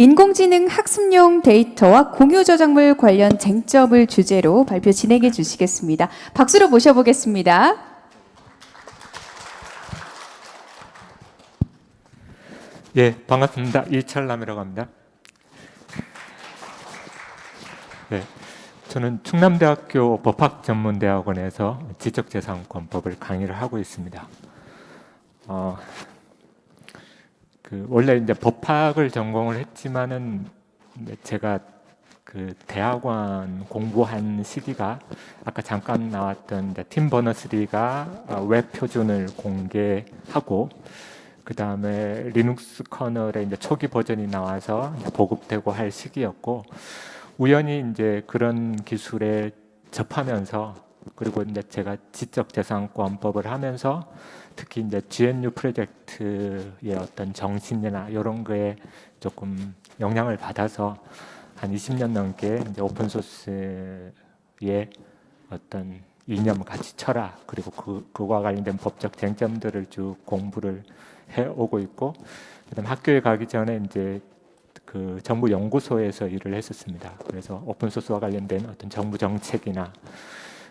인공지능 학습용 데이터와 공유 저작물 관련 쟁점을 주제로 발표 진행해 주시겠습니다. 박수로 모셔보겠습니다. 예, 반갑습니다. 이철남이라고 합니다. 네, 저는 충남대학교 법학전문대학원에서 지적재산권법을 강의를 하고 있습니다. 어, 그 원래 이제 법학을 전공을 했지만은 제가 그 대학원 공부한 시기가 아까 잠깐 나왔던 팀 버너스리가 웹 표준을 공개하고 그 다음에 리눅스 kernel의 이제 초기 버전이 나와서 보급되고 할 시기였고 우연히 이제 그런 기술에 접하면서 그리고 이제 제가 지적재산권법을 하면서 특히 이제 GNU 프로젝트의 어떤 정신이나 이런 거에 조금 영향을 받아서 한 20년 넘게 이제 open source의 어떤 이념 가치 철학 그리고 그, 그와 관련된 법적 쟁점들을 쭉 공부를 해 오고 있고 그다음 학교에 가기 전에 이제 그 정부 연구소에서 일을 했었습니다. 그래서 open source와 관련된 어떤 정부 정책이나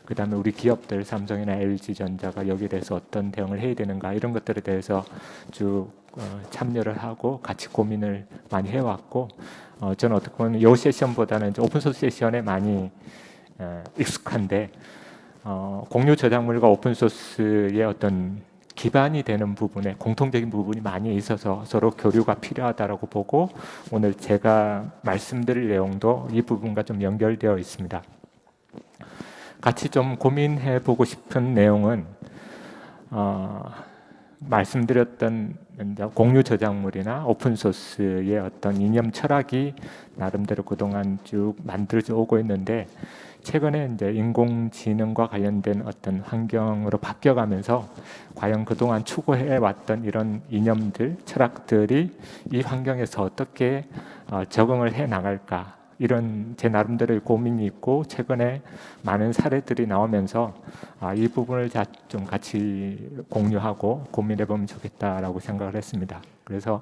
그 다음에 우리 기업들 삼성이나 LG전자가 여기에 대해서 어떤 대응을 해야 되는가 이런 것들에 대해서 쭉 어, 참여를 하고 같이 고민을 많이 해왔고 어, 저는 어떻게 보면 이 세션보다는 오픈소스 세션에 많이 어, 익숙한데 어, 공유 저작물과 오픈소스의 어떤 기반이 되는 부분에 공통적인 부분이 많이 있어서 서로 교류가 필요하다고 보고 오늘 제가 말씀드릴 내용도 이 부분과 좀 연결되어 있습니다. 같이 좀 고민해 보고 싶은 내용은 어, 말씀드렸던 공유 저작물이나 오픈 소스의 어떤 이념 철학이 나름대로 그동안 쭉 만들어져 오고 있는데 최근에 이제 인공지능과 관련된 어떤 환경으로 바뀌어가면서 과연 그동안 추구해 왔던 이런 이념들, 철학들이 이 환경에서 어떻게 어, 적응을 해 나갈까 이런 제 나름대로의 고민이 있고 최근에 많은 사례들이 나오면서 아, 이 부분을 좀 같이 공유하고 고민해 보면 좋겠다라고 생각을 했습니다. 그래서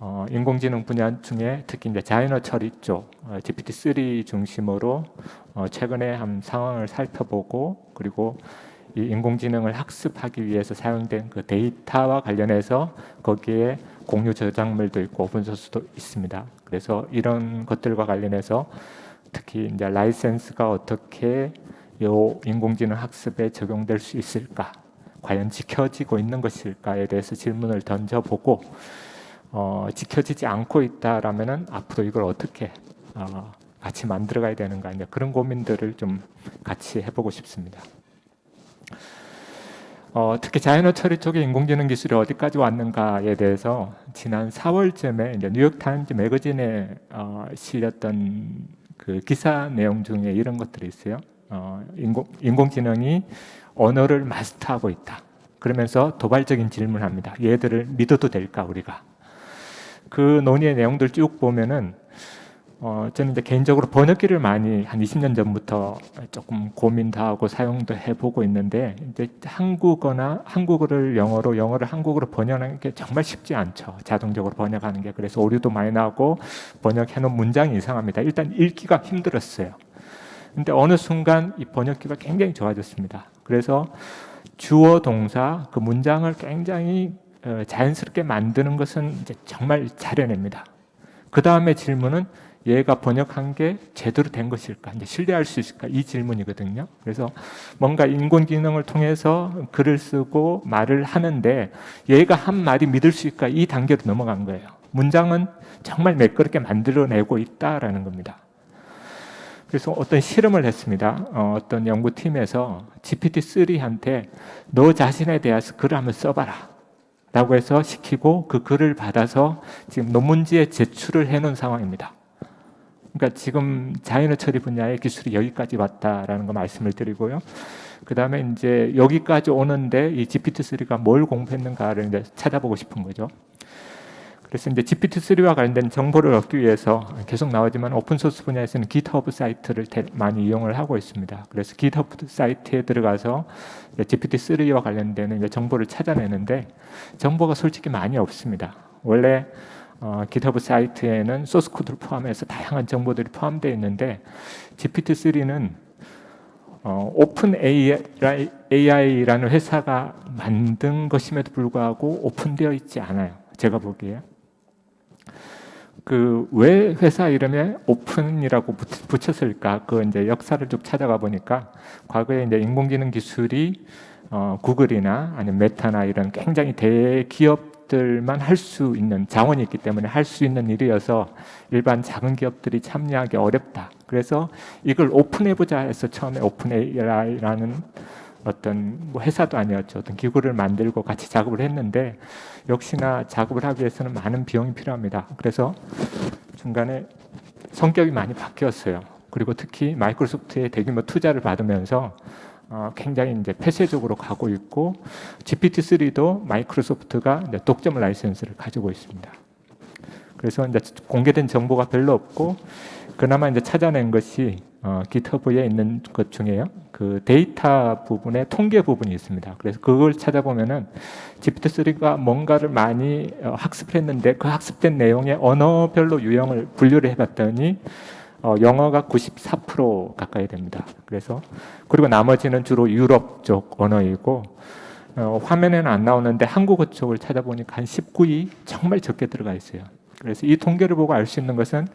어, 인공지능 분야 중에 특히 이제 자연어 처리 쪽 어, GPT-3 중심으로 어, 최근에 한 상황을 살펴보고 그리고 이 인공지능을 학습하기 위해서 사용된 그 데이터와 관련해서 거기에 공유 저작물도 있고 오픈소스도 있습니다. 그래서 이런 것들과 관련해서 특히 이제 라이센스가 어떻게 요 인공지능 학습에 적용될 수 있을까? 과연 지켜지고 있는 것일까에 대해서 질문을 던져보고 어, 지켜지지 않고 있다라면은 앞으로 이걸 어떻게 어, 같이 만들어가야 되는가 이제 그런 고민들을 좀 같이 해보고 싶습니다. 어, 특히 자연어 처리 쪽의 인공지능 기술이 어디까지 왔는가에 대해서 지난 4월쯤에 이제 뉴욕 타임즈 매거진에 어, 실렸던 그 기사 내용 중에 이런 것들이 있어요. 어, 인공, 인공지능이 언어를 마스터하고 있다. 그러면서 도발적인 질문을 합니다. 얘들을 믿어도 될까 우리가? 그 논의의 내용들 쭉 보면은 어, 저는 이제 개인적으로 번역기를 많이 한 20년 전부터 조금 고민도 하고 사용도 해보고 있는데 이제 한국어나 한국어를 영어로 영어를 한국어로 번역하는 게 정말 쉽지 않죠. 자동적으로 번역하는 게 그래서 오류도 많이 나고 번역해놓은 문장이 이상합니다. 일단 읽기가 힘들었어요. 근데 어느 순간 이 번역기가 굉장히 좋아졌습니다. 그래서 주어 동사 그 문장을 굉장히 어, 자연스럽게 만드는 것은 이제 정말 잘해냅니다. 그 다음에 질문은 얘가 번역한 게 제대로 된 것일까? 이제 신뢰할 수 있을까? 이 질문이거든요. 그래서 뭔가 인공지능을 통해서 글을 쓰고 말을 하는데 얘가 한 말이 믿을 수 있을까? 이 단계로 넘어간 거예요. 문장은 정말 매끄럽게 만들어내고 있다라는 겁니다. 그래서 어떤 실험을 했습니다. 어, 떤 연구팀에서 GPT-3한테 너 자신에 대해서 글을 한번 써봐라. 라고 해서 시키고 그 글을 받아서 지금 논문지에 제출을 해놓은 상황입니다. 그러니까 지금 자연어 처리 분야의 기술이 여기까지 왔다라는 거 말씀을 드리고요. 그 다음에 이제 여기까지 오는데 이 GPT-3가 뭘 공부했는가를 이제 찾아보고 싶은 거죠. 그래서 이제 GPT-3와 관련된 정보를 얻기 위해서 계속 나오지만 오픈소스 분야에서는 GitHub 사이트를 많이 이용을 하고 있습니다. 그래서 GitHub 사이트에 들어가서 GPT-3와 관련된 정보를 찾아내는데 정보가 솔직히 많이 없습니다. 원래 어, GitHub 사이트에는 소스 코드를 포함해서 다양한 정보들이 포함되어 있는데 GPT-3는 어, 오픈 AI라는 회사가 만든 것임에도 불구하고 오픈되어 있지 않아요. 제가 보기에. 그 왜 회사 이름에 오픈이라고 붙- 붙였을까? 그 이제 역사를 쭉 찾아가 보니까 과거에 이제 인공지능 기술이 어, 구글이나 아니면 메타나 이런 굉장히 대기업 들만 할 수 있는 자원이 있기 때문에 할 수 있는 일이어서 일반 작은 기업들이 참여하기 어렵다. 그래서 이걸 오픈해보자 해서 처음에 오픈 AI라는 어떤 뭐 회사도 아니었죠. 어떤 기구를 만들고 같이 작업을 했는데 역시나 작업을 하기 위해서는 많은 비용이 필요합니다. 그래서 중간에 성격이 많이 바뀌었어요. 그리고 특히 마이크로소프트의 대규모 투자를 받으면서 어, 굉장히 이제 폐쇄적으로 가고 있고 GPT-3도 마이크로소프트가 독점 라이센스를 가지고 있습니다. 그래서 이제 공개된 정보가 별로 없고 그나마 이제 찾아낸 것이 어, GitHub에 있는 것 중에요. 그 데이터 부분에 통계 부분이 있습니다. 그래서 그걸 찾아보면은 GPT-3가 뭔가를 많이 어, 학습을 했는데 그 학습된 내용의 언어별로 유형을 분류를 해봤더니 어, 영어가 94% 가까이 됩니다. 그래서 그리고 나머지는 주로 유럽 쪽 언어이고 어, 화면에는 안 나오는데 한국어 쪽을 찾아보니까 한 19위 정말 적게 들어가 있어요. 그래서 이 통계를 보고 알 수 있는 것은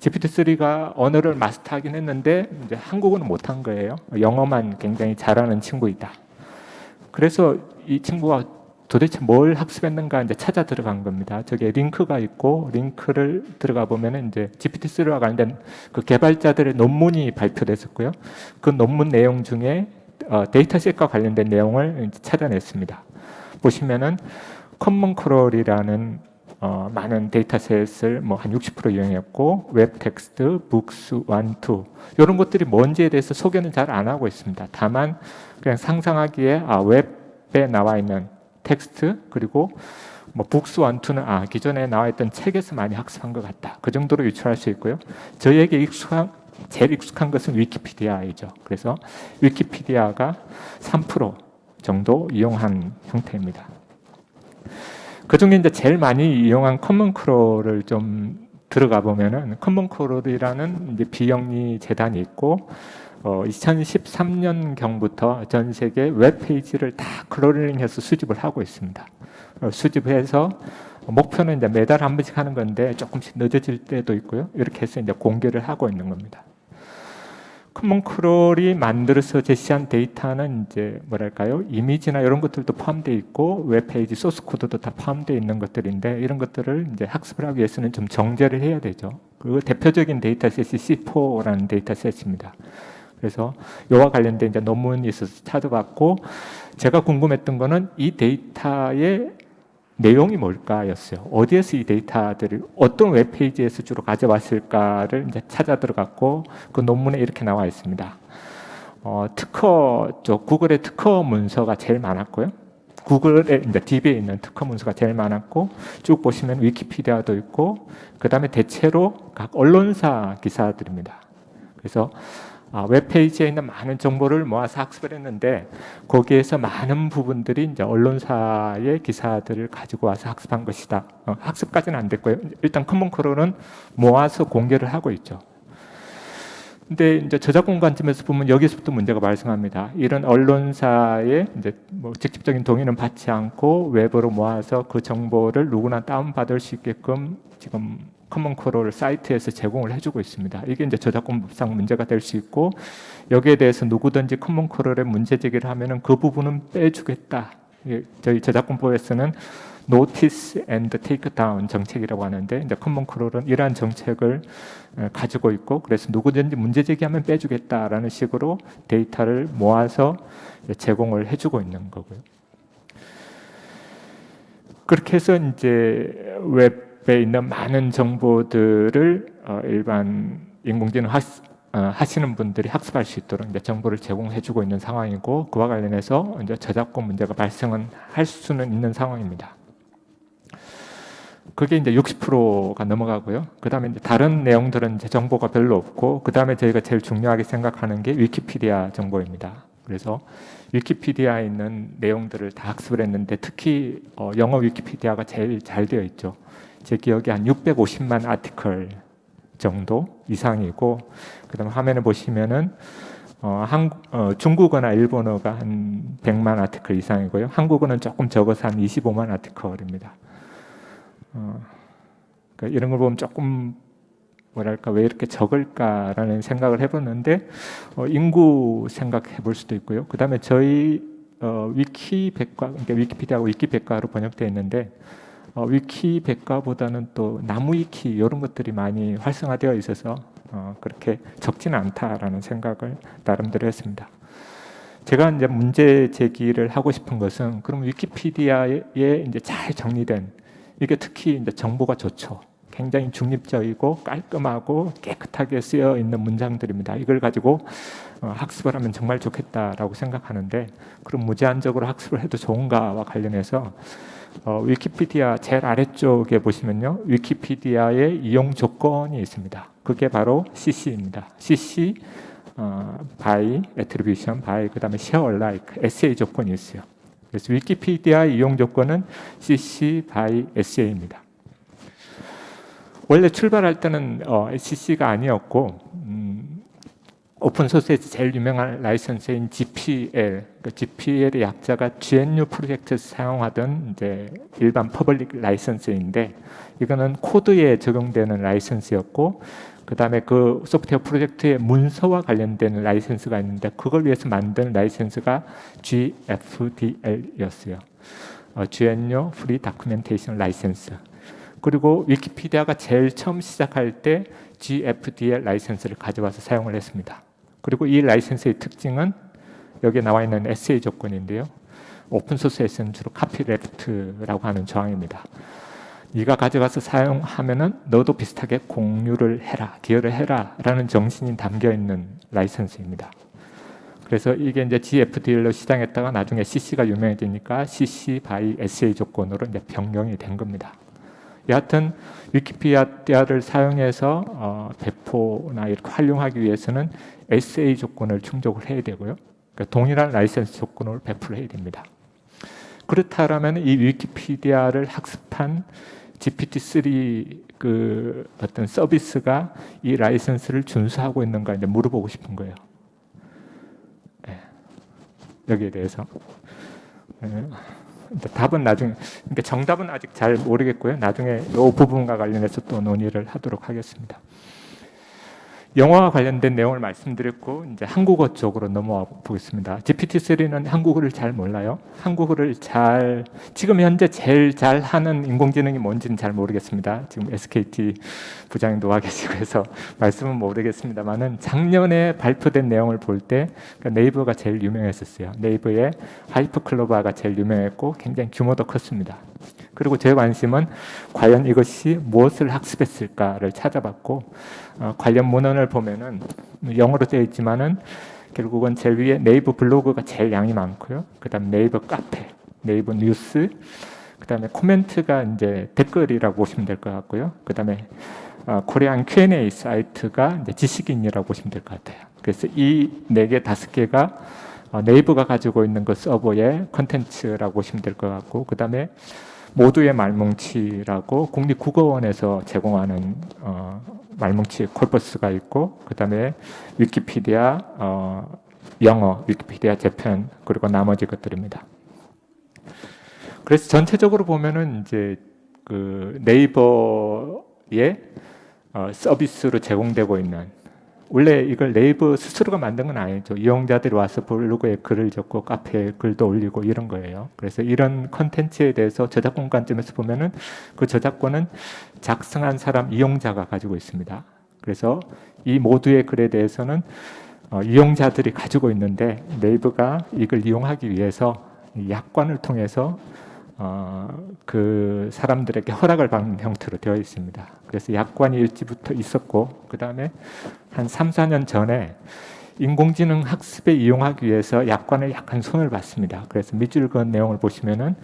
GPT-3가 언어를 마스터하긴 했는데 이제 한국어는 못한 거예요. 영어만 굉장히 잘하는 친구이다. 그래서 이 친구가 도대체 뭘 학습했는가 이제 찾아 들어간 겁니다. 저기에 링크가 있고 링크를 들어가 보면은 이제 GPT-3와 관련된 그 개발자들의 논문이 발표됐었고요. 그 논문 내용 중에 어, 데이터셋과 관련된 내용을 찾아냈습니다. 보시면은 Common Crawl이라는 어, 많은 dataset을 뭐 한 60% 이용했고 WebText, Books, one two 이런 것들이 뭔지에 대해서 소개는 잘 안 하고 있습니다. 다만 그냥 상상하기에 아 웹에 나와 있는 텍스트 그리고 뭐 Books one two는 아 기존에 나와 있던 책에서 많이 학습한 것 같다. 그 정도로 유추할 수 있고요. 저희에게 익숙한 제일 익숙한 것은 위키피디아이죠. 그래서 위키피디아가 3% 정도 이용한 형태입니다. 그 중에 이제 제일 많이 이용한 Common Crawl을 좀 들어가 보면은 Common Crawl이라는 이제 비영리 재단이 있고 어, 2013년 경부터 전 세계 웹 페이지를 다 crawling해서 수집을 하고 있습니다. 어, 수집해서 목표는 이제 매달 한 번씩 하는 건데 조금씩 늦어질 때도 있고요. 이렇게 해서 이제 공개를 하고 있는 겁니다. Common Crawl이 만들어서 제시한 데이터는 이제 뭐랄까요 이미지나 이런 것들도 포함되어 있고 웹페이지 소스 코드도 다 포함되어 있는 것들인데 이런 것들을 이제 학습을 하기 위해서는 좀 정제를 해야 되죠. 그 대표적인 dataset이 C4라는 dataset입니다. 그래서 이와 관련된 이제 논문이 있어서 찾아봤고 제가 궁금했던 거는 이 데이터의 내용이 뭘까였어요. 어디에서 이 데이터들을 어떤 웹페이지에서 주로 가져왔을까를 이제 찾아 들어갔고 그 논문에 이렇게 나와 있습니다. 어, 특허 쪽 구글의 특허 문서가 제일 많았고요. 구글의 이제 DB에 있는 특허 문서가 제일 많았고 쭉 보시면 위키피디아도 있고 그 다음에 대체로 각 언론사 기사들입니다. 그래서 아, 웹페이지에 있는 많은 정보를 모아서 학습을 했는데 거기에서 많은 부분들이 이제 언론사의 기사들을 가지고 와서 학습한 것이다. 어, 학습까지는 안 됐고요. 일단 Common Crawl은 모아서 공개를 하고 있죠. 근데 이제 저작권 관점에서 보면 여기서부터 문제가 발생합니다. 이런 언론사의 이제 뭐 직접적인 동의는 받지 않고 웹으로 모아서 그 정보를 누구나 다운받을 수 있게끔 지금 Common Crawl 사이트에서 제공을 해주고 있습니다. 이게 이제 저작권법상 문제가 될 수 있고 여기에 대해서 누구든지 Common Crawl에 문제 제기를 하면은 그 부분은 빼주겠다. 저희 저작권법에서는 Notice and Take Down 정책이라고 하는데 이제 Common Crawl은 이러한 정책을 에, 가지고 있고 그래서 누구든지 문제 제기하면 빼주겠다라는 식으로 데이터를 모아서 제공을 해주고 있는 거고요. 그렇게 해서 이제 웹 에 있는 많은 정보들을 어, 일반 인공지능 하, 어, 하시는 분들이 학습할 수 있도록 이제 정보를 제공해주고 있는 상황이고 그와 관련해서 이제 저작권 문제가 발생은 할 수는 있는 상황입니다. 그게 이제 60%가 넘어가고요. 그 다음에 이제 다른 내용들은 이제 정보가 별로 없고, 그 다음에 저희가 제일 중요하게 생각하는 게 위키피디아 정보입니다. 그래서 위키피디아에 있는 내용들을 다 학습을 했는데 특히 어, 영어 위키피디아가 제일 잘 되어 있죠. 제 기억에 한 650만 아티클 정도 이상이고 그다음 화면에 보시면은 어, 한, 어, 중국어나 일본어가 한 100만 아티클 이상이고요. 한국어는 조금 적어서 한 25만 아티클입니다. 어, 그러니까 이런 걸 보면 조금 뭐랄까 왜 이렇게 적을까라는 생각을 해봤는데 어, 인구 생각해 볼 수도 있고요. 그 다음에 저희 어, 위키 백과 그러니까 위키피디아하고 위키 백과로 번역되어 있는데 어, 위키 백과보다는 또 나무 위키 이런 것들이 많이 활성화되어 있어서 어, 그렇게 적지는 않다라는 생각을 나름대로 했습니다. 제가 이제 문제 제기를 하고 싶은 것은 그럼 위키피디아에 이제 잘 정리된 이게 특히 이제 정보가 좋죠. 굉장히 중립적이고 깔끔하고 깨끗하게 쓰여 있는 문장들입니다. 이걸 가지고 어, 학습을 하면 정말 좋겠다라고 생각하는데 그럼 무제한적으로 학습을 해도 좋은가와 관련해서 어, 위키피디아 제일 아래쪽에 보시면요. 위키피디아의 이용 조건이 있습니다. 그게 바로 CC입니다. CC 어, by, attribution by, 그 다음에 share alike, SA 조건이 있어요. 그래서 위키피디아 이용 조건은 CC by SA입니다. 원래 출발할 때는 어, CC가 아니었고 음, open source에서 제일 유명한 라이선스인 GPL, 그 GPL의 약자가 GNU 프로젝트에서 사용하던 이제 일반 public license인데 이거는 코드에 적용되는 라이선스였고 그 다음에 그 소프트웨어 프로젝트의 문서와 관련된 라이선스가 있는데 그걸 위해서 만든 라이선스가 GFDL이었어요. 어, GNU Free Documentation License. 그리고 위키피디아가 제일 처음 시작할 때 GFDL 라이센스를 가져와서 사용을 했습니다. 그리고 이 라이센스의 특징은 여기에 나와 있는 SA 조건인데요. 오픈소스에서는 주로 카피레프트라고 하는 조항입니다. 네가 가져가서 사용하면은 너도 비슷하게 공유를 해라, 기여를 해라 라는 정신이 담겨 있는 라이선스입니다. 그래서 이게 이제 GFDL로 시작했다가 나중에 CC가 유명해지니까 CC by SA 조건으로 이제 변경이 된 겁니다. 여하튼 위키피디아를 사용해서 어, 배포나 이렇게 활용하기 위해서는 SA 조건을 충족을 해야 되고요. 그러니까 동일한 라이센스 조건을 배포를 해야 됩니다. 그렇다면 이 위키피디아를 학습한 GPT-3 그 어떤 서비스가 이 라이센스를 준수하고 있는가 이제 물어보고 싶은 거예요. 네. 여기에 대해서. 네. 답은 나중에 그러니까 정답은 아직 잘 모르겠고요. 나중에 이 부분과 관련해서 또 논의를 하도록 하겠습니다. 영어와 관련된 내용을 말씀드렸고 이제 한국어 쪽으로 넘어와 보겠습니다. GPT-3는 한국어를 잘 몰라요. 한국어를 잘 지금 현재 제일 잘 하는 인공지능이 뭔지는 잘 모르겠습니다. 지금 SKT 부장님도 와 계시고 해서 말씀은 모르겠습니다만은 작년에 발표된 내용을 볼때 그러니까 네이버가 제일 유명했었어요. 네이버의 하이퍼클로바가 제일 유명했고 굉장히 규모도 컸습니다. 그리고 제 관심은 과연 이것이 무엇을 학습했을까를 찾아봤고 어, 관련 문헌을 보면은 영어로 되어 있지만은 결국은 제일 위에 네이버 블로그가 제일 양이 많고요. 그다음 네이버 카페, 네이버 뉴스, 그다음에 코멘트가 이제 댓글이라고 보시면 될 것 같고요. 그다음에 어, Korean Q&A 사이트가 이제 지식인이라고 보시면 될 것 같아요. 그래서 이 네 개 다섯 개가 어, 네이버가 가지고 있는 그 서버의 컨텐츠라고 보시면 될 것 같고 그 다음에 모두의 말뭉치라고 국립국어원에서 제공하는 어, 말뭉치 corpus가 있고 그 다음에 위키피디아 어, 영어, 위키피디아 Japan 그리고 나머지 것들입니다. 그래서 전체적으로 보면은 이제 그 네이버의 어, 서비스로 제공되고 있는 원래 이걸 네이버 스스로가 만든 건 아니죠. 이용자들이 와서 블로그에 글을 적고 카페에 글도 올리고 이런 거예요. 그래서 이런 컨텐츠에 대해서 저작권 관점에서 보면은 그 저작권은 작성한 사람 이용자가 가지고 있습니다. 그래서 이 모두의 글에 대해서는 어, 이용자들이 가지고 있는데 네이버가 이걸 이용하기 위해서 약관을 통해서 어, 그 사람들에게 허락을 받는 형태로 되어 있습니다. 그래서 약관이 일찍부터 있었고 그 다음에 한 3, 4년 전에 인공지능 학습에 이용하기 위해서 약관을 약간 손을 봤습니다. 그래서 밑줄 그은 내용을 보시면은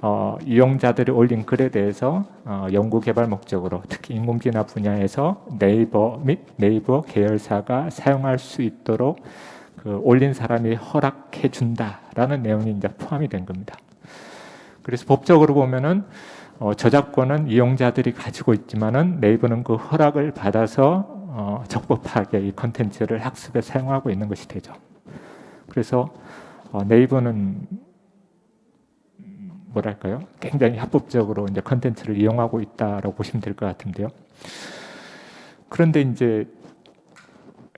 어, 이용자들이 올린 글에 대해서 어, 연구 개발 목적으로 특히 인공지능 분야에서 네이버 및 네이버 계열사가 사용할 수 있도록 그 올린 사람이 허락해 준다라는 내용이 이제 포함이 된 겁니다. 그래서 법적으로 보면은 어, 저작권은 이용자들이 가지고 있지만은 네이버는 그 허락을 받아서 어, 적법하게 이 컨텐츠를 학습에 사용하고 있는 것이 되죠. 그래서 어, 네이버는 음, 뭐랄까요? 굉장히 합법적으로 이제 컨텐츠를 이용하고 있다라고 보시면 될 것 같은데요. 그런데 이제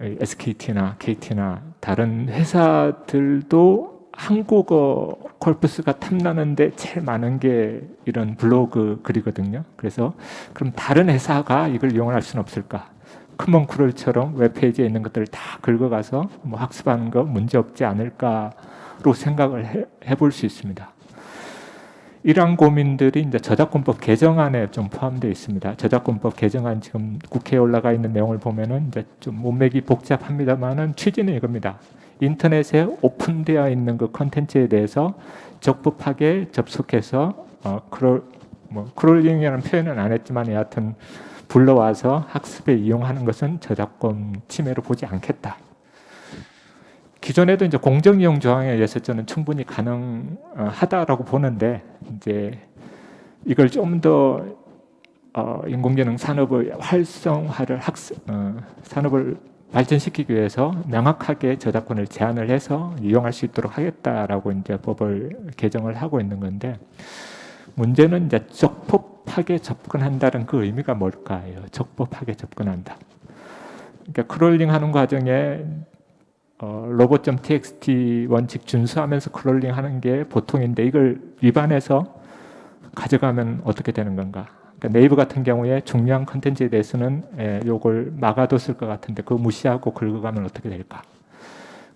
SKT나 KT나 다른 회사들도 한국어 콜프스가 탐나는데 제일 많은 게 이런 블로그 글이거든요. 그래서 그럼 다른 회사가 이걸 이용할 수는 없을까? 크먼크롤처럼 웹페이지에 있는 것들을 다 긁어가서 뭐 학습하는 거 문제 없지 않을까로 생각을 해, 해볼 수 있습니다. 이러한 고민들이 이제 저작권법 개정안에 좀 포함되어 있습니다. 저작권법 개정안 지금 국회에 올라가 있는 내용을 보면은 이제 좀 문맥이 복잡합니다만은 취지는 이겁니다. 인터넷에 오픈되어 있는 그 컨텐츠에 대해서 적법하게 접속해서 어 crawl 뭐 crawling이라는 표현은 안 했지만 여하튼 불러와서 학습에 이용하는 것은 저작권 침해로 보지 않겠다. 기존에도 이제 공정 이용 조항에 의해서 저는 충분히 가능하다라고 보는데 이제 이걸 좀더 어, 인공지능 산업의 활성화를 학습 어, 산업을 발전시키기 위해서 명확하게 저작권을 제한을 해서 이용할 수 있도록 하겠다라고 이제 법을 개정을 하고 있는 건데 문제는 이제 적법하게 접근한다는 그 의미가 뭘까요? 적법하게 접근한다. 그러니까 crawling 하는 과정에 어, robots.txt 원칙 준수하면서 crawling 하는 게 보통인데 이걸 위반해서 가져가면 어떻게 되는 건가? 그러니까 네이버 같은 경우에 중요한 컨텐츠에 대해서는 예, 요걸 막아뒀을 것 같은데 그거 무시하고 긁어가면 어떻게 될까?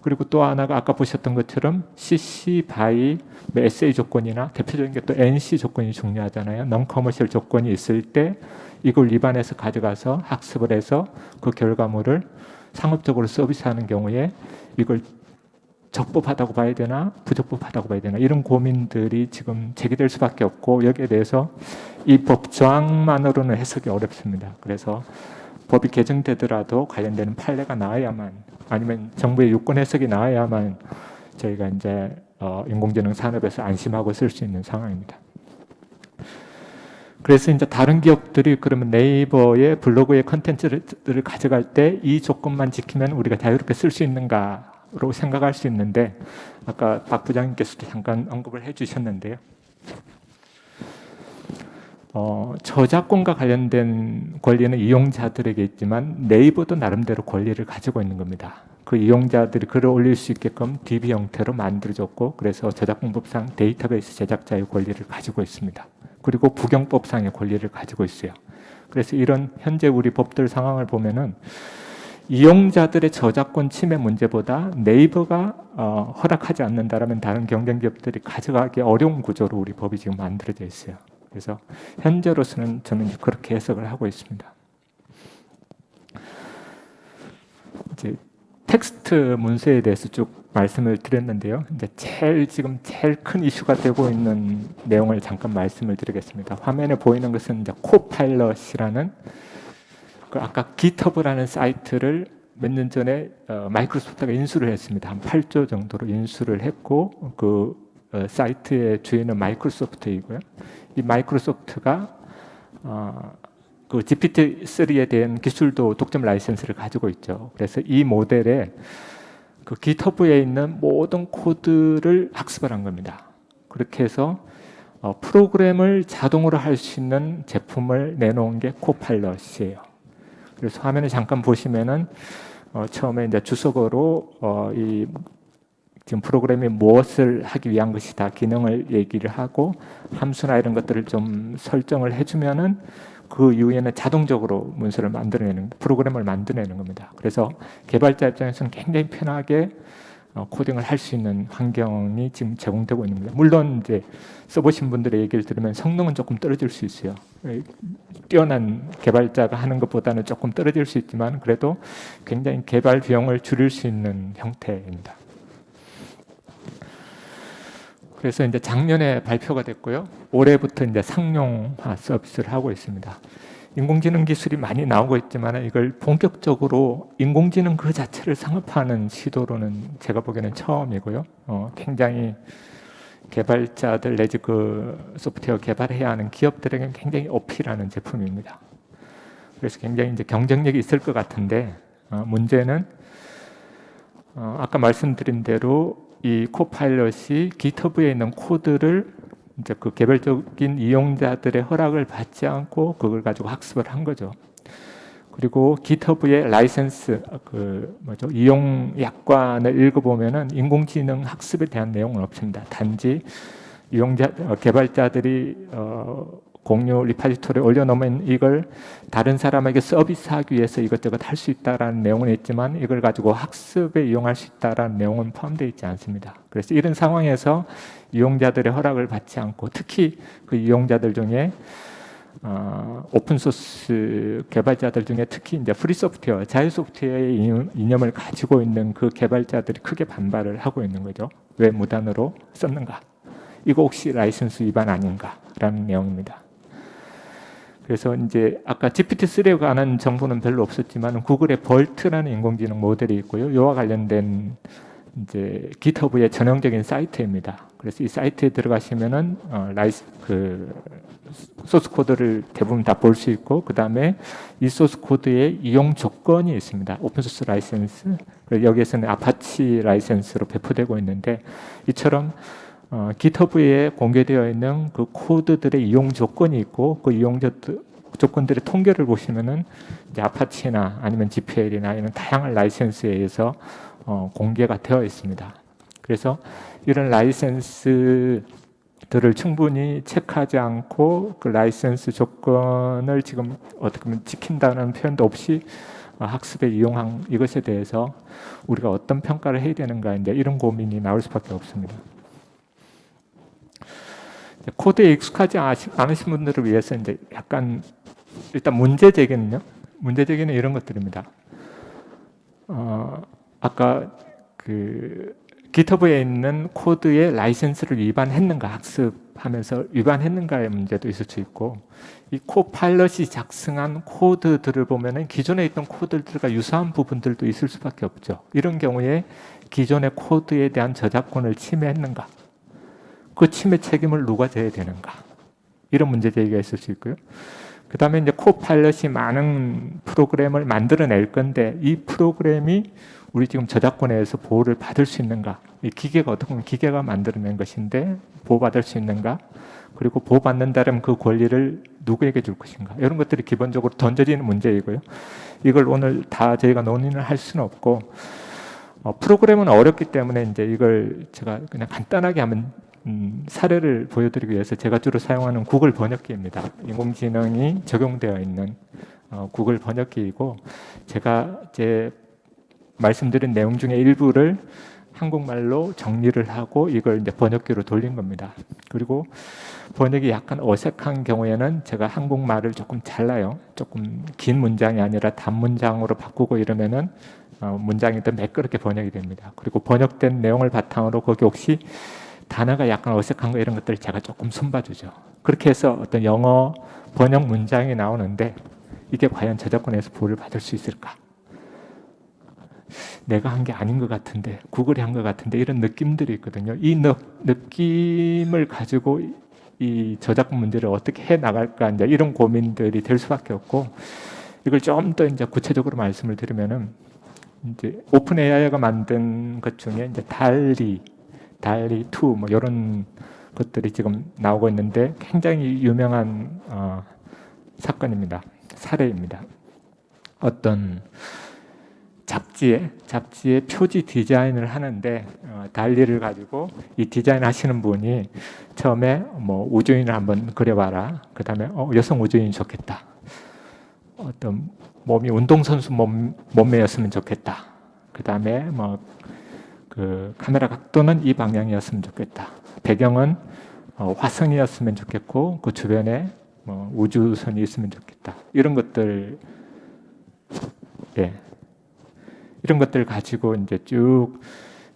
그리고 또 하나가 아까 보셨던 것처럼 CC, BY, 뭐 SA 조건이나 대표적인 게 또 NC 조건이 중요하잖아요. non-commercial 조건이 있을 때 이걸 위반해서 가져가서 학습을 해서 그 결과물을 상업적으로 서비스하는 경우에 이걸 적법하다고 봐야 되나 부적법하다고 봐야 되나 이런 고민들이 지금 제기될 수밖에 없고 여기에 대해서 이 법 조항만으로는 해석이 어렵습니다. 그래서 법이 개정되더라도 관련되는 판례가 나와야만 아니면 정부의 유권 해석이 나와야만 저희가 이제 어, 인공지능 산업에서 안심하고 쓸 수 있는 상황입니다. 그래서 이제 다른 기업들이 그러면 네이버의 블로그의 컨텐츠를 가져갈 때 이 조건만 지키면 우리가 자유롭게 쓸 수 있는가 로 생각할 수 있는데 아까 박 부장님께서도 잠깐 언급을 해주셨는데요. 어, 저작권과 관련된 권리는 이용자들에게 있지만 네이버도 나름대로 권리를 가지고 있는 겁니다. 그 이용자들이 글을 올릴 수 있게끔 DB 형태로 만들어졌고 그래서 저작권법상 데이터베이스 제작자의 권리를 가지고 있습니다. 그리고 부경법상의 권리를 가지고 있어요. 그래서 이런 현재 우리 법들 상황을 보면은 이용자들의 저작권 침해 문제보다 네이버가 어, 허락하지 않는다라면 다른 경쟁 기업들이 가져가기 어려운 구조로 우리 법이 지금 만들어져 있어요. 그래서 현재로서는 저는 그렇게 해석을 하고 있습니다. 이제 텍스트 문서에 대해서 쭉 말씀을 드렸는데요. 이제 제일 지금 제일 큰 이슈가 되고 있는 내용을 잠깐 말씀을 드리겠습니다. 화면에 보이는 것은 이제 코파일럿이라는 그 아까 GitHub라는 사이트를 몇 년 전에 어, 마이크로소프트가 인수를 했습니다. 한 8조 정도로 인수를 했고 그 어, 사이트의 주인은 마이크로소프트이고요. 이 마이크로소프트가 어, 그 GPT-3에 대한 기술도 독점 라이센스를 가지고 있죠. 그래서 이 모델에 그 GitHub에 있는 모든 코드를 학습을 한 겁니다. 그렇게 해서 어, 프로그램을 자동으로 할 수 있는 제품을 내놓은 게 코파일럿이에요. 그래서 화면을 잠깐 보시면은 어, 처음에 이제 주석어로 어, 이 지금 프로그램이 무엇을 하기 위한 것이다 기능을 얘기를 하고 함수나 이런 것들을 좀 설정을 해주면은 그 이후에는 자동적으로 문서를 만들어내는 프로그램을 만들어내는 겁니다. 그래서 개발자 입장에서는 굉장히 편하게 어, 코딩을 할 수 있는 환경이 지금 제공되고 있는 겁니다. 물론 이제 써보신 분들의 얘기를 들으면 성능은 조금 떨어질 수 있어요. 뛰어난 개발자가 하는 것보다는 조금 떨어질 수 있지만 그래도 굉장히 개발 비용을 줄일 수 있는 형태입니다. 그래서 이제 작년에 발표가 됐고요. 올해부터 이제 상용화 서비스를 하고 있습니다. 인공지능 기술이 많이 나오고 있지만 이걸 본격적으로 인공지능 그 자체를 상업화하는 시도로는 제가 보기에는 처음이고요. 어, 굉장히 개발자들 내지 그 소프트웨어 개발해야 하는 기업들에게 굉장히 어필하는 제품입니다. 그래서 굉장히 이제 경쟁력이 있을 것 같은데 어, 문제는 어, 아까 말씀드린 대로 이 Copilot이 GitHub에 있는 코드를 이제 그 개별적인 이용자들의 허락을 받지 않고 그걸 가지고 학습을 한 거죠. 그리고 GitHub의 라이센스 그 뭐죠 이용 약관을 읽어보면은 인공지능 학습에 대한 내용은 없습니다. 단지 이용자 어, 개발자들이 어, 공유 repository에 올려놓으면 이걸 다른 사람에게 서비스하기 위해서 이것저것 할 수 있다라는 내용은 있지만 이걸 가지고 학습에 이용할 수 있다라는 내용은 포함되어 있지 않습니다. 그래서 이런 상황에서 이용자들의 허락을 받지 않고 특히 그 이용자들 중에 어, open source 개발자들 중에 특히 이제 free software, 자유 소프트웨어의 이념- 이념을 가지고 있는 그 개발자들이 크게 반발을 하고 있는 거죠. 왜 무단으로 썼는가? 이거 혹시 라이선스 위반 아닌가 라는 내용입니다. 그래서 이제 아까 GPT-3에 관한 정보는 별로 없었지만 구글의 BERT라는 인공지능 모델이 있고요. 이와 관련된 이제 GitHub의 전형적인 사이트입니다. 그래서 이 사이트에 들어가시면은 어, 라이스 그 source code를 대부분 다 볼 수 있고 그 다음에 이 source code의 이용 조건이 있습니다. open source 라이센스 그리고 여기에서는 아파치 라이센스로 배포되고 있는데 이처럼 어, GitHub에 공개되어 있는 그 코드들의 이용 조건이 있고 그 이용 조- 조건들의 통계를 보시면은 Apache나 아니면 GPL이나 이런 다양한 라이센스에 의해서 어, 공개가 되어 있습니다. 그래서 이런 라이센스들을 충분히 체크하지 않고 그 라이센스 조건을 지금 어떻게 보면 지킨다는 표현도 없이 어, 학습에 이용한 이것에 대해서 우리가 어떤 평가를 해야 되는가 이제 이런 고민이 나올 수밖에 없습니다. 코드에 익숙하지 않으신 분들을 위해서 이제 약간 일단 문제 제기는요. 문제 제기는 이런 것들입니다. 어, 아까 그 GitHub에 있는 코드의 라이센스를 위반했는가 학습하면서 위반했는가의 문제도 있을 수 있고 이 Copilot이 작성한 코드들을 보면은 기존에 있던 코드들과 유사한 부분들도 있을 수밖에 없죠. 이런 경우에 기존의 코드에 대한 저작권을 침해했는가? 그 침해 책임을 누가 져야 되는가? 이런 문제 제기가 있을 수 있고요. 그 다음에 이제 코파일럿이 많은 프로그램을 만들어낼 건데 이 프로그램이 우리 지금 저작권에 의해서 보호를 받을 수 있는가? 이 기계가 어떻게 보면 기계가 만들어낸 것인데 보호받을 수 있는가? 그리고 보호받는다면 그 권리를 누구에게 줄 것인가? 이런 것들이 기본적으로 던져지는 문제이고요. 이걸 오늘 다 저희가 논의를 할 수는 없고 어, 프로그램은 어렵기 때문에 이제 이걸 제가 그냥 간단하게 하면 음, 사례를 보여드리기 위해서 제가 주로 사용하는 구글 번역기입니다. 인공지능이 적용되어 있는 어, 구글 번역기이고 제가 이제 말씀드린 내용 중에 일부를 한국말로 정리를 하고 이걸 이제 번역기로 돌린 겁니다. 그리고 번역이 약간 어색한 경우에는 제가 한국말을 조금 잘라요. 조금 긴 문장이 아니라 단문장으로 바꾸고 이러면은 어, 문장이 더 매끄럽게 번역이 됩니다. 그리고 번역된 내용을 바탕으로 거기 혹시 단어가 약간 어색한 거 이런 것들을 제가 조금 손봐주죠. 그렇게 해서 어떤 영어 번역 문장이 나오는데 이게 과연 저작권에서 보호를 받을 수 있을까? 내가 한 게 아닌 것 같은데 구글이 한 것 같은데 이런 느낌들이 있거든요. 이 느, 느낌을 가지고 이 저작권 문제를 어떻게 해 나갈까 이제 이런 고민들이 될 수밖에 없고 이걸 좀 더 이제 구체적으로 말씀을 드리면은 이제 오픈 AI가 만든 것 중에 이제 달리 달리 2 뭐 이런 것들이 지금 나오고 있는데 굉장히 유명한 어, 사건입니다. 사례입니다. 어떤 잡지에 잡지에 표지 디자인을 하는데 어, 달리를 가지고 이 디자인 하시는 분이 처음에 뭐 우주인을 한번 그려봐라. 그 다음에 어, 여성 우주인이 좋겠다. 어떤 몸이 운동선수 몸, 몸매였으면 좋겠다. 그 다음에 뭐 그 카메라 각도는 이 방향이었으면 좋겠다. 배경은 어, 화성이었으면 좋겠고 그 주변에 뭐 우주선이 있으면 좋겠다. 이런 것들 예. 이런 것들 가지고 이제 쭉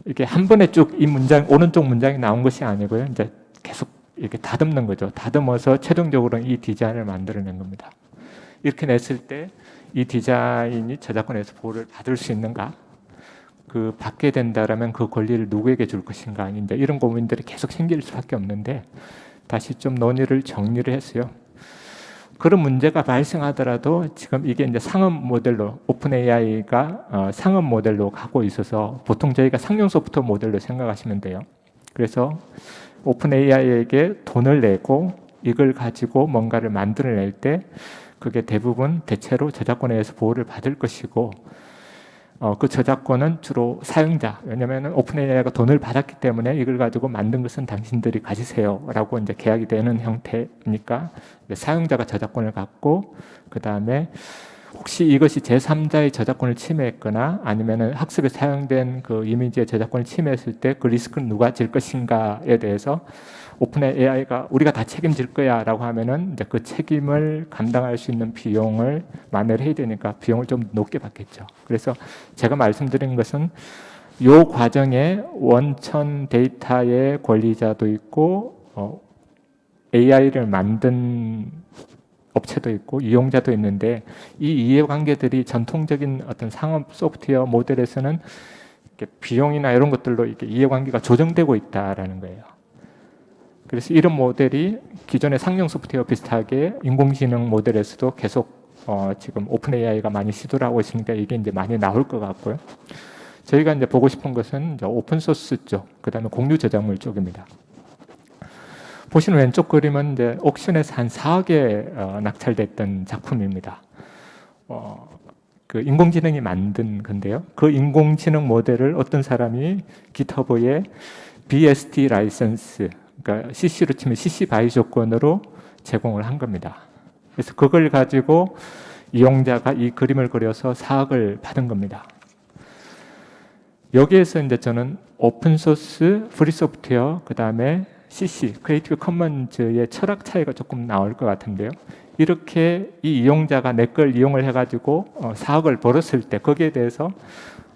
이렇게 한 번에 쭉 이 문장 오른쪽 문장이 나온 것이 아니고요. 이제 계속 이렇게 다듬는 거죠. 다듬어서 최종적으로 이 디자인을 만들어낸 겁니다. 이렇게 냈을 때 이 디자인이 저작권에서 보호를 받을 수 있는가? 그 받게 된다라면 그 권리를 누구에게 줄 것인가 이제 이런 고민들이 계속 생길 수밖에 없는데 다시 좀 논의를 정리를 했어요. 그런 문제가 발생하더라도 지금 이게 이제 상업 모델로 OpenAI가 어, 상업 모델로 가고 있어서 보통 저희가 상용 소프트웨어 모델로 생각하시면 돼요. 그래서 OpenAI에게 돈을 내고 이걸 가지고 뭔가를 만들어낼 때 그게 대부분 대체로 저작권에 의해서 보호를 받을 것이고 어, 그 저작권은 주로 사용자 왜냐하면 오픈 AI가 돈을 받았기 때문에 이걸 가지고 만든 것은 당신들이 가지세요라고 이제 계약이 되는 형태니까 사용자가 저작권을 갖고 그 다음에 혹시 이것이 제3자의 저작권을 침해했거나 아니면 학습에 사용된 그 이미지의 저작권을 침해했을 때 그 리스크는 누가 질 것인가에 대해서 오픈 AI가 우리가 다 책임질 거야 라고 하면은 이제 그 책임을 감당할 수 있는 비용을 만회를 해야 되니까 비용을 좀 높게 받겠죠. 그래서 제가 말씀드린 것은 요 과정에 원천 데이터의 권리자도 있고 어, AI를 만든 업체도 있고 이용자도 있는데 이 이해관계들이 전통적인 어떤 상업 소프트웨어 모델에서는 비용이나 이런 것들로 이렇게 이해관계가 조정되고 있다라는 거예요. 그래서 이런 모델이 기존의 상용 소프트웨어 비슷하게 인공지능 모델에서도 계속 어, 지금 OpenAI가 많이 시도를 하고 있으니까 이게 이제 많이 나올 것 같고요. 저희가 이제 보고 싶은 것은 open source 쪽, 그 다음에 공유 저작물 쪽입니다. 보시는 왼쪽 그림은 이제 옥션에서 한 4억에 어, 낙찰됐던 작품입니다. 어, 그 인공지능이 만든 건데요. 그 인공지능 모델을 어떤 사람이 GitHub에 BSD 라이선스, 그러니까 CC로 치면 CC BY 조건으로 제공을 한 겁니다. 그래서 그걸 가지고 이용자가 이 그림을 그려서 4억을 받은 겁니다. 여기에서 이제 저는 open source, free software, 그 다음에 CC, Creative Commons의 철학 차이가 조금 나올 것 같은데요. 이렇게 이 이용자가 내 걸 이용을 해가지고 어, 4억을 벌었을 때 거기에 대해서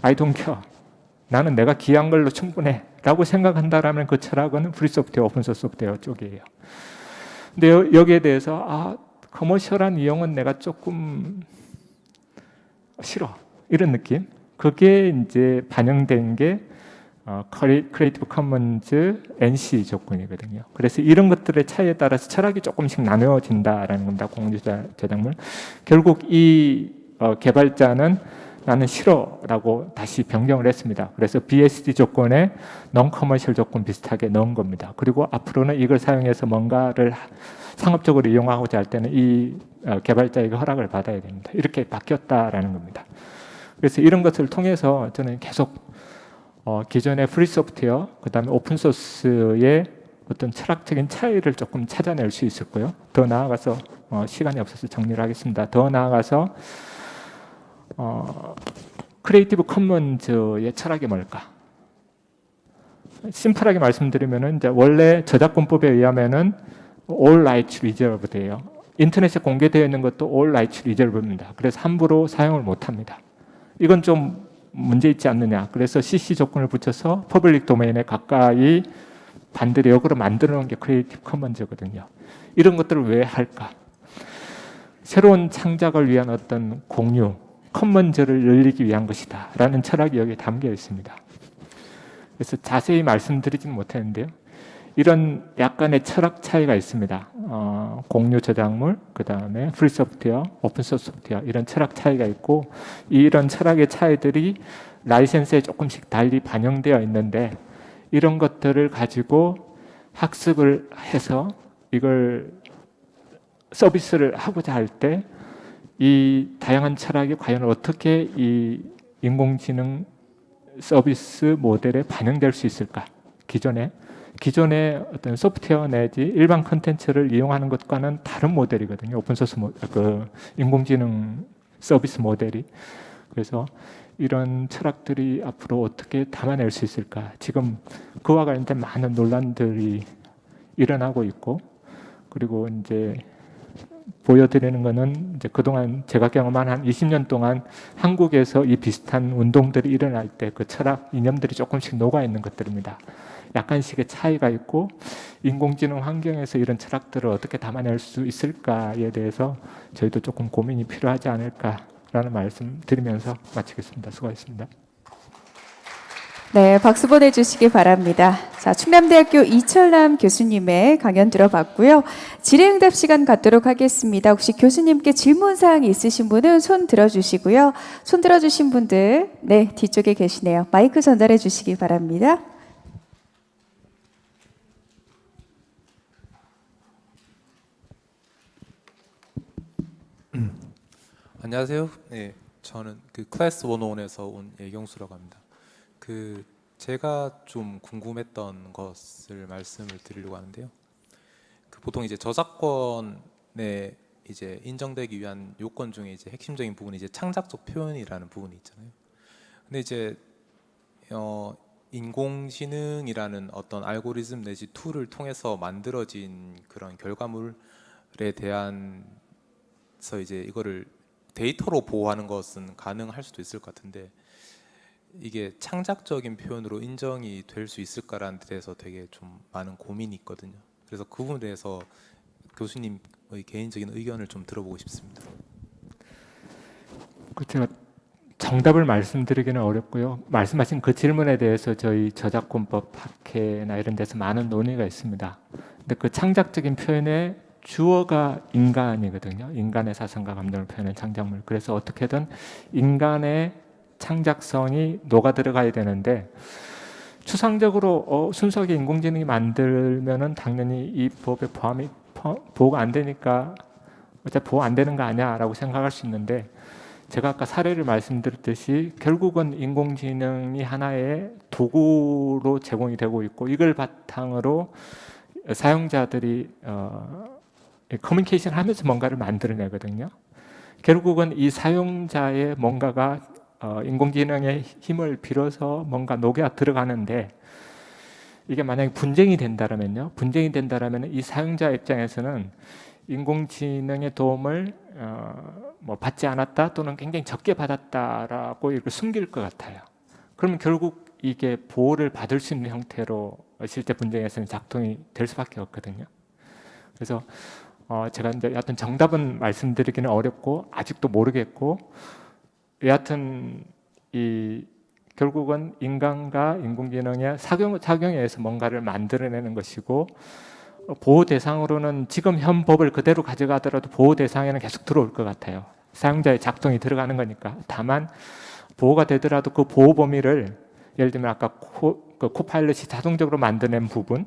don't care. 나는 내가 기여한 걸로 충분해. 라고 생각한다라면 그 철학은 free software, open source software 쪽이에요. 근데 여, 여기에 대해서 아, commercial한 이용은 내가 조금 싫어. 이런 느낌. 그게 이제 반영된 게 어, Creative Commons NC 조건이거든요. 그래서 이런 것들의 차이에 따라서 철학이 조금씩 나누어진다라는 겁니다. 공유 저작물. 결국 이 어, 개발자는 나는 싫어라고 다시 변경을 했습니다. 그래서 BSD 조건에 non commercial 조건 비슷하게 넣은 겁니다. 그리고 앞으로는 이걸 사용해서 뭔가를 상업적으로 이용하고자 할 때는 이 어, 개발자에게 허락을 받아야 됩니다. 이렇게 바뀌었다라는 겁니다. 그래서 이런 것을 통해서 저는 계속 어, 기존의 free software, 그 다음에 open source의 어떤 철학적인 차이를 조금 찾아낼 수 있을 거요. 더 나아가서 어, 시간이 없어서 정리를 하겠습니다. 더 나아가서 어, Creative Commons의 철학이 뭘까? 심플하게 말씀드리면은 이제 원래 저작권법에 의하면은 all rights reserved예요. 인터넷에 공개되어 있는 것도 all rights reserved입니다. 그래서 함부로 사용을 못 합니다. 이건 좀 문제 있지 않느냐. 그래서 CC 조건을 붙여서 public domain에 가까이 반대로 역으로 만들어 놓은 게 Creative Commons거든요. 이런 것들을 왜 할까? 새로운 창작을 위한 어떤 공유, commons를 늘리기 위한 것이다. 라는 철학이 여기에 담겨 있습니다. 그래서 자세히 말씀드리지는 못했는데요. 이런 약간의 철학 차이가 있습니다. 어, 공유 저작물, 그 다음에 free software, open source software 이런 철학 차이가 있고 이런 철학의 차이들이 라이센스에 조금씩 달리 반영되어 있는데 이런 것들을 가지고 학습을 해서 이걸 서비스를 하고자 할 때 이 다양한 철학이 과연 어떻게 이 인공지능 서비스 모델에 반영될 수 있을까? 기존에 기존의 어떤 소프트웨어 내지 일반 컨텐츠를 이용하는 것과는 다른 모델이거든요. open source 모, 그 인공지능 서비스 모델이. 그래서 이런 철학들이 앞으로 어떻게 담아낼 수 있을까? 지금 그와 관련된 많은 논란들이 일어나고 있고, 그리고 이제 보여드리는 것은 이제 그동안 제가 경험한 한 20년 동안 한국에서 이 비슷한 운동들이 일어날 때 그 철학 이념들이 조금씩 녹아 있는 것들입니다. 약간씩의 차이가 있고 인공지능 환경에서 이런 철학들을 어떻게 담아낼 수 있을까에 대해서 저희도 조금 고민이 필요하지 않을까라는 말씀 드리면서 마치겠습니다. 수고하셨습니다. 네, 박수 보내주시기 바랍니다. 자, 충남대학교 이철남 교수님의 강연 들어봤고요. 질의응답 시간 갖도록 하겠습니다. 혹시 교수님께 질문사항 있으신 분은 손 들어주시고요. 손 들어주신 분들, 네, 뒤쪽에 계시네요. 마이크 전달해 주시기 바랍니다. 안녕하세요. 네, 저는 그 클래스 101에서 온 예경수라고 합니다. 그 제가 좀 궁금했던 것을 말씀을 드리려고 하는데요. 그 보통 이제 저작권에 이제 인정되기 위한 요건 중에 이제 핵심적인 부분이 이제 창작적 표현이라는 부분이 있잖아요. 근데 이제 어 인공지능이라는 어떤 알고리즘 내지 tool을 통해서 만들어진 그런 결과물에 대한서 이제 이거를 데이터로 보호하는 것은 가능할 수도 있을 것 같은데 이게 창작적인 표현으로 인정이 될 수 있을까라는 데 대해서 되게 좀 많은 고민이 있거든요. 그래서 그 부분에 대해서 교수님의 개인적인 의견을 좀 들어보고 싶습니다. 그 제가 정답을 말씀드리기는 어렵고요. 말씀하신 그 질문에 대해서 저희 저작권법 학회나 이런 데서 많은 논의가 있습니다. 근데 그 창작적인 표현의 주어가 인간이거든요. 인간의 사상과 감정을 표현한 창작물. 그래서 어떻게든 인간의 창작성이 녹아 들어가야 되는데 추상적으로 어, 순수하게 인공지능이 만들면은 당연히 이 법에 포함이 포- 보호가 안 되니까 어차피 보호 안 되는 거 아니야라고 생각할 수 있는데 제가 아까 사례를 말씀드렸듯이 결국은 인공지능이 하나의 도구로 제공이 되고 있고 이걸 바탕으로 사용자들이 어, 커뮤니케이션 하면서 뭔가를 만들어내거든요. 결국은 이 사용자의 뭔가가 어, 인공지능의 힘을 빌어서 뭔가 녹여 들어가는데 이게 만약에 분쟁이 된다면요. 분쟁이 된다면 이 사용자 입장에서는 인공지능의 도움을 어, 뭐 받지 않았다 또는 굉장히 적게 받았다라고 이걸 숨길 것 같아요. 그러면 결국 이게 보호를 받을 수 있는 형태로 실제 분쟁에서는 작동이 될 수밖에 없거든요. 그래서 어, 제가 이제 여하튼 정답은 말씀드리기는 어렵고 아직도 모르겠고 여하튼 이 결국은 인간과 인공지능의 사용, 작용에 의해서 뭔가를 만들어내는 것이고 어, 보호 대상으로는 지금 현 법을 그대로 가져가더라도 보호 대상에는 계속 들어올 것 같아요. 사용자의 작동이 들어가는 거니까. 다만 보호가 되더라도 그 보호 범위를 예를 들면 아까 코, 그 코파일럿이 자동적으로 만드는 부분,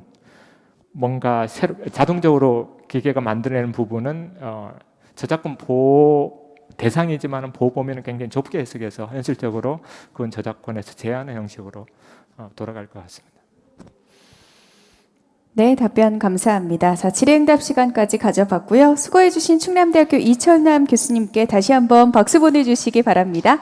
뭔가 새로, 자동적으로 기계가 만들어내는 부분은 어, 저작권 보호 대상이지만 보호 범위는 굉장히 좁게 해석해서 현실적으로 그건 저작권에서 제한의 형식으로 어, 돌아갈 것 같습니다. 네, 답변 감사합니다. 자, 질의응답 시간까지 가져봤고요. 수고해주신 충남대학교 이철남 교수님께 다시 한번 박수 보내주시기 바랍니다.